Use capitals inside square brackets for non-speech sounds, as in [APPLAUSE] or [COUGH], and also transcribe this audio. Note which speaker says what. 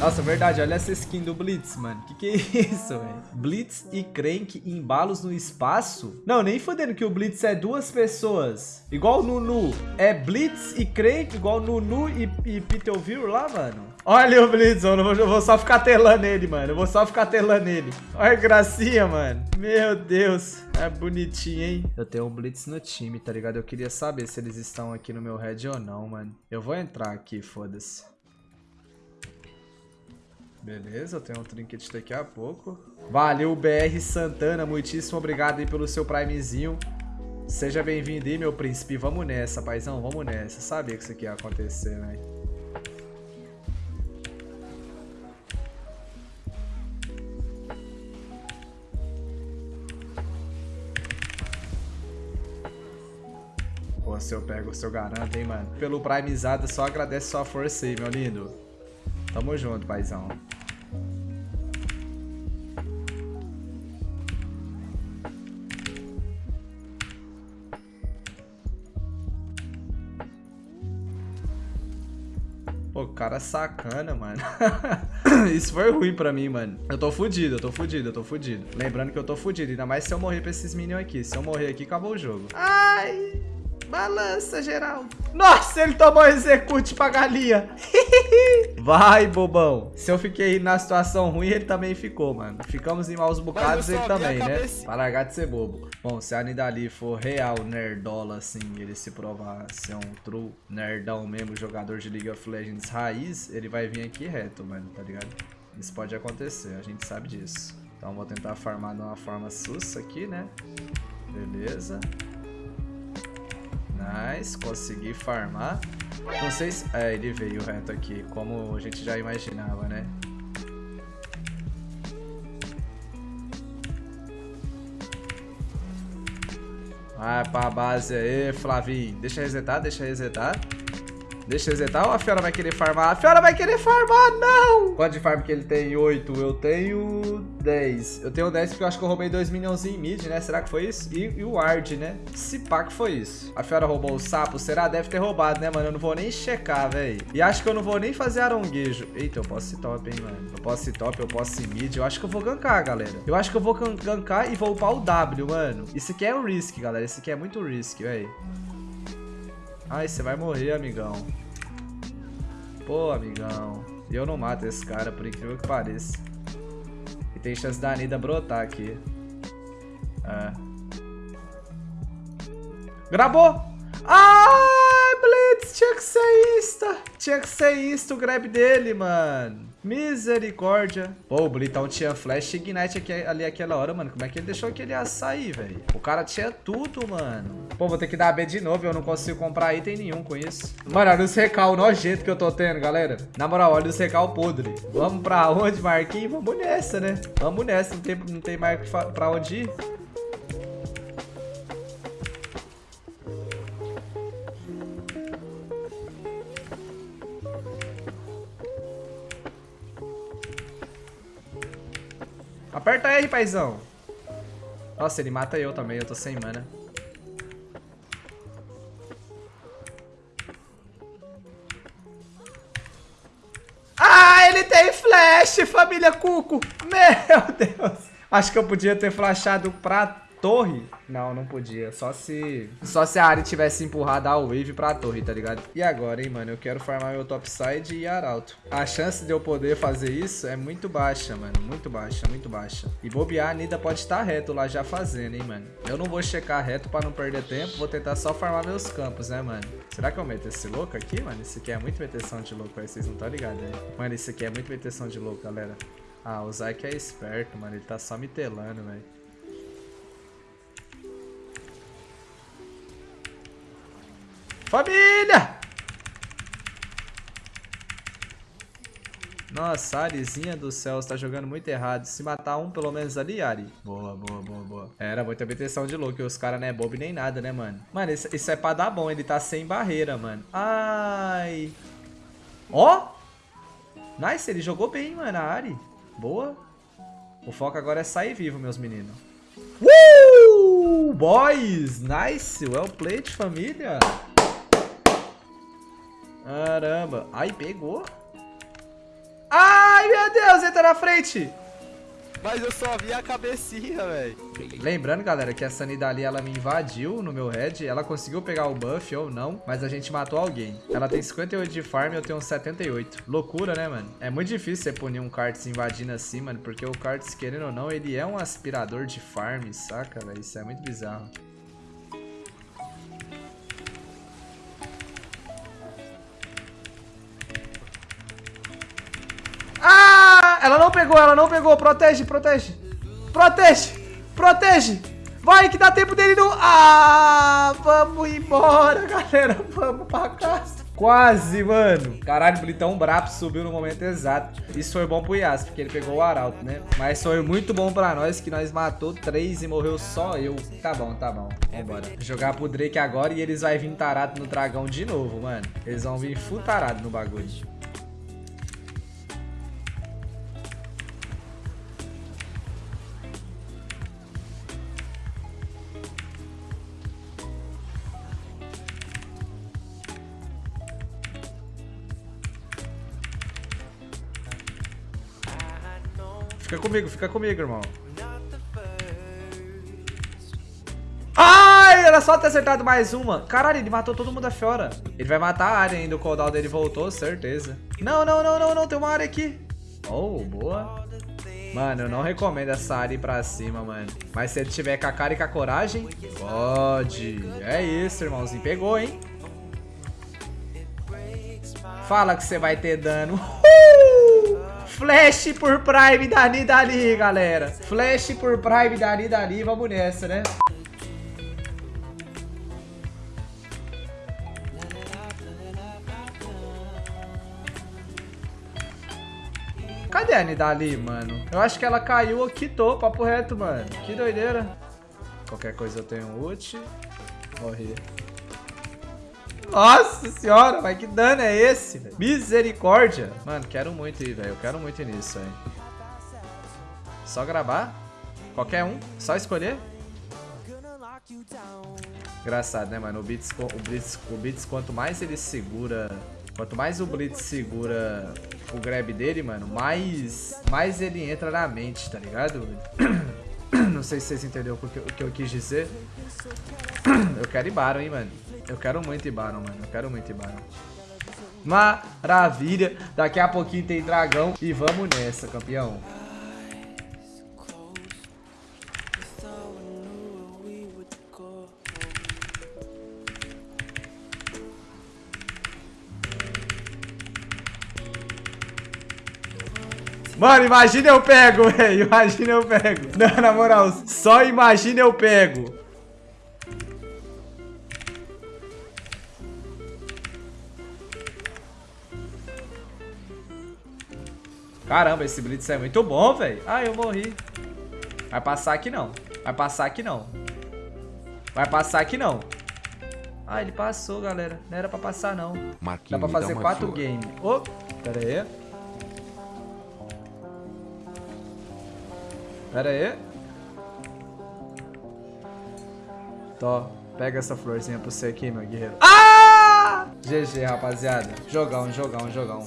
Speaker 1: Nossa, verdade, olha essa skin do Blitz, mano. Que que é isso, velho? Blitz e Crank embalos no espaço? Não, nem fodendo que o Blitz é duas pessoas. Igual o Nunu. É Blitz e Crank, igual Nunu e, e Peterville lá, mano. Olha o Blitz, eu, vou, eu vou só ficar telando ele, mano. Eu vou só ficar telando ele. Olha que gracinha, mano. Meu Deus. É bonitinho, hein? Eu tenho um Blitz no time, tá ligado? Eu queria saber se eles estão aqui no meu head ou não, mano. Eu vou entrar aqui, foda-se. Beleza, eu tenho um trinket daqui a pouco. Valeu, BR Santana. Muitíssimo obrigado aí pelo seu primezinho. Seja bem-vindo aí, meu príncipe. Vamos nessa, paizão. Vamos nessa. Sabia que isso aqui ia acontecer, velho. Pô, se eu pego, se eu garanto, hein, mano. Pelo primezada, só agradece sua força aí, meu lindo. Tamo junto, paizão. Pô, cara sacana, mano. [LAUGHS] Isso foi ruim pra mim, mano. Eu tô fudido, eu tô fudido, eu tô fudido. Lembrando que eu tô fudido, ainda mais se eu morrer pra esses minions aqui. Se eu morrer aqui, acabou o jogo. Ai... Balança, geral. Nossa, ele tomou execute pra galinha. [LAUGHS] Vai, bobão. Se eu fiquei na situação ruim, ele também ficou, mano. Ficamos em maus bocados, ele também, né? Pra largar de ser bobo. Bom, se a Nidali for real nerdola, assim, ele se provar ser um true nerdão mesmo, jogador de League of Legends raiz, ele vai vir aqui reto, mano, tá ligado? Isso pode acontecer, a gente sabe disso. Então vou tentar farmar de uma forma sussa aqui, né? Beleza. Nice, consegui farmar. Não sei se... É, ele veio reto aqui, como a gente já imaginava, né? Vai pra base aí, Flavinho. Deixa resetar, deixa resetar. Deixa eu resetar ou a Fiora vai querer farmar? A Fiora vai querer farmar, não! Quanto de farm que ele tem? 8. Eu tenho 10. Eu tenho 10 porque eu acho que eu roubei 2 minions em mid, né? Será que foi isso? E, e o Ward, né? Se pá que foi isso. A Fiora roubou o sapo? Será? Deve ter roubado, né, mano? Eu não vou nem checar, velho. E acho que eu não vou nem fazer aronguejo. Eita, eu posso ir top, hein, mano. Eu posso ir top, eu posso ir mid. Eu acho que eu vou gankar, galera. Eu acho que eu vou gankar e vou upar o W, mano. Isso aqui é um risk, galera. Isso aqui é muito risk, velho. Ai, você vai morrer, amigão. Pô, amigão. Eu não mato esse cara, por incrível que pareça. E tem chance da Anida brotar aqui. É. Gravou! Ai, Blitz, tinha que ser isto. Tinha que ser isto o grab dele, mano. Misericórdia. Pô, o Blitão tinha Flash Ignite aqui, ali aquela hora, mano. Como é que ele deixou aquele sair, velho? O cara tinha tudo, mano. Pô, vou ter que dar B de novo. Eu não consigo comprar item nenhum com isso. Mano, olha os recal nojento que eu tô tendo, galera. Na moral, olha os recal podre. Vamos pra onde, Marquinhos? Vamos nessa, né? Vamos nessa. Não tem, não tem mais pra onde ir. Aperta R, paizão. Nossa, ele mata eu também, eu tô sem mana. Ah, ele tem flash, família Cuco. Meu [LAUGHS] Deus. Acho que eu podia ter flashado pra torre? Não, não podia. Só se só se a Ari tivesse empurrado a wave pra torre, tá ligado? E agora, hein, mano? Eu quero farmar meu topside e arauto. A chance de eu poder fazer isso é muito baixa, mano. Muito baixa, muito baixa. E bobear, a Nida pode estar reto lá já fazendo, hein, mano. Eu não vou checar reto pra não perder tempo. Vou tentar só farmar meus campos, né, mano? Será que eu meto esse louco aqui, mano? Esse aqui é muito meteção de louco, aí vocês não estão ligados, né? Mano, esse aqui é muito meteção de louco, galera. Ah, o Zyke é esperto, mano. Ele tá só me telando, velho. Família! Nossa, Arizinha do céu, você tá jogando muito errado. Se matar um, pelo menos ali, Ari. Boa, boa, boa, boa. Era muita obtenção de look. Os caras não é bobo nem nada, né, mano? Mano, isso, isso, é pra dar bom. Ele tá sem barreira, mano. Ai. Ó. Nice, ele jogou bem, mano, a Ari. Boa. O foco agora é sair vivo, meus meninos. Uh! Boys! Nice! Well played, família. Caramba. Ai, pegou. Ai! Meu Deus, entra na frente.
Speaker 2: Mas eu só vi a cabecinha, velho.
Speaker 1: Lembrando, galera, que essa Nidali, ela me invadiu no meu head. Ela conseguiu pegar o buff ou não, mas a gente matou alguém. Ela tem 58 de farm e eu tenho 78. Loucura, né, mano? É muito difícil você punir um Karts invadindo assim, mano, porque o Karts, querendo ou não, ele é um aspirador de farm, saca, velho? Isso é muito bizarro. Ela não pegou, ela não pegou. Protege, protege. Protege, protege. Vai, que dá tempo dele não... Ah, vamos embora, galera. Vamos pra casa. Quase, mano. Caralho, o Blitão brabo subiu no momento exato. Isso foi bom pro Yas, porque ele pegou o Arauto, né? Mas foi muito bom pra nós, que nós matou três e morreu só eu. Tá bom, tá bom. Vambora. Jogar pro Drake agora e eles vão vir tarado no dragão de novo, mano. Eles vão vir full tarado no bagulho. Fica comigo, fica comigo, irmão. Ai, era só ter acertado mais uma. Caralho, ele matou todo mundo a fora. Ele vai matar a área ainda. O cooldown dele voltou, certeza. Não, não, não, não, não. Tem uma área aqui. Oh, boa. Mano, eu não recomendo essa área ir pra cima, mano. Mas se ele tiver com a cara e com a coragem, pode. É isso, irmãozinho. Pegou, hein? Fala que você vai ter dano. [LAUGHS] Flash por Prime da Nidali, galera. Flash por Prime da Nidali. Vamos nessa, né? Cadê a Nidali, mano? Eu acho que ela caiu ou quitou, papo reto, mano. Que doideira. Qualquer coisa eu tenho ult. Morri. Nossa senhora, mas que dano é esse? Véio? Misericórdia. Mano, quero muito ir, velho. Eu quero muito ir nisso, velho. Só gravar? Qualquer um? Só escolher? Engraçado, né, mano? O Blitz, o Blitz, o Blitz, quanto mais ele segura... Quanto mais o Blitz segura o grab dele, mano, mais, mais ele entra na mente, tá ligado? [COUGHS] Não sei se vocês entenderam o que, o que eu quis dizer. [COUGHS] Eu quero ir Baron, hein, mano. Eu quero muito ir Baron, mano. Eu quero muito ir Baron. Maravilha. Daqui a pouquinho tem dragão. E vamos nessa, campeão. Mano, imagina eu pego, [LAUGHS] velho. Imagina eu pego. Não, na moral, só imagina eu pego. Caramba, esse Blitz é muito bom, velho. Ah, eu morri. Vai passar aqui não. Vai passar aqui não. Vai passar aqui não. Ah, ele passou, galera. Não era pra passar, não. Dá pra fazer quatro games. Oh, pera aí. Pera aí. Tó, pega essa florzinha pra você aqui, meu guerreiro. Ah! GG, rapaziada. Jogão, jogão, jogão.